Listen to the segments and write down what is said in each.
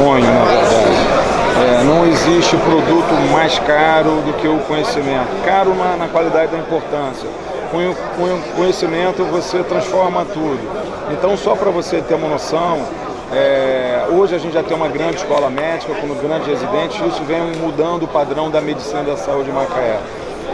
sonho, na verdade. É, não existe produto mais caro do que o conhecimento. Caro na, na qualidade da importância. Com, com conhecimento você transforma tudo. Então, só para você ter uma noção, é, hoje a gente já tem uma grande escola médica com grandes residentes e isso vem mudando o padrão da medicina da saúde em Macaé.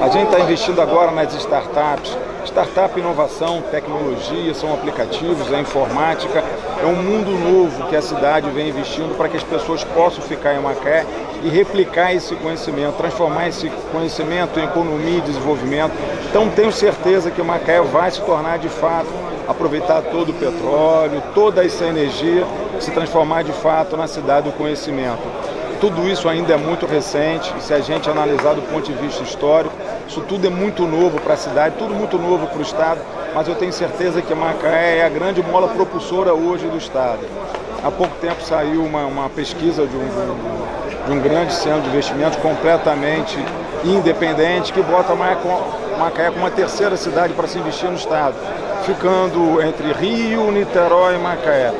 A gente está investindo agora nas startups. Startup, inovação, tecnologia, são aplicativos, é informática. É um mundo novo que a cidade vem investindo para que as pessoas possam ficar em Macaé e replicar esse conhecimento, transformar esse conhecimento em economia e desenvolvimento. Então tenho certeza que Macaé vai se tornar de fato, aproveitar todo o petróleo, toda essa energia, se transformar de fato na cidade do conhecimento. Tudo isso ainda é muito recente, se a gente analisar do ponto de vista histórico, isso tudo é muito novo para a cidade, tudo muito novo para o Estado, mas eu tenho certeza que Macaé é a grande mola propulsora hoje do Estado. Há pouco tempo saiu uma, uma pesquisa de um, de um grande centro de investimentos completamente independente que bota Macaé como uma terceira cidade para se investir no Estado, ficando entre Rio, Niterói e Macaé.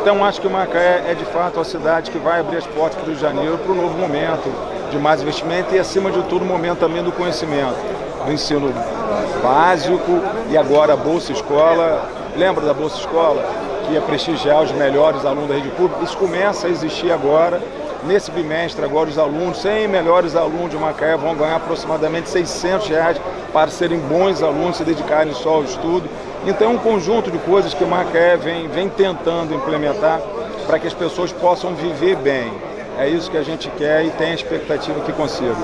Então acho que Macaé é de fato a cidade que vai abrir as portas para o Rio de Janeiro para um novo momento de mais investimento e acima de tudo o momento também do conhecimento, do ensino básico e agora a Bolsa Escola. Lembra da Bolsa Escola? Que ia prestigiar os melhores alunos da rede pública. Isso começa a existir agora. Nesse bimestre agora os alunos, 100 melhores alunos de Macaé vão ganhar aproximadamente 600 reais para serem bons alunos, se dedicarem só ao estudo. Então é um conjunto de coisas que Macaé vem, vem tentando implementar para que as pessoas possam viver bem. É isso que a gente quer e tem a expectativa que consiga.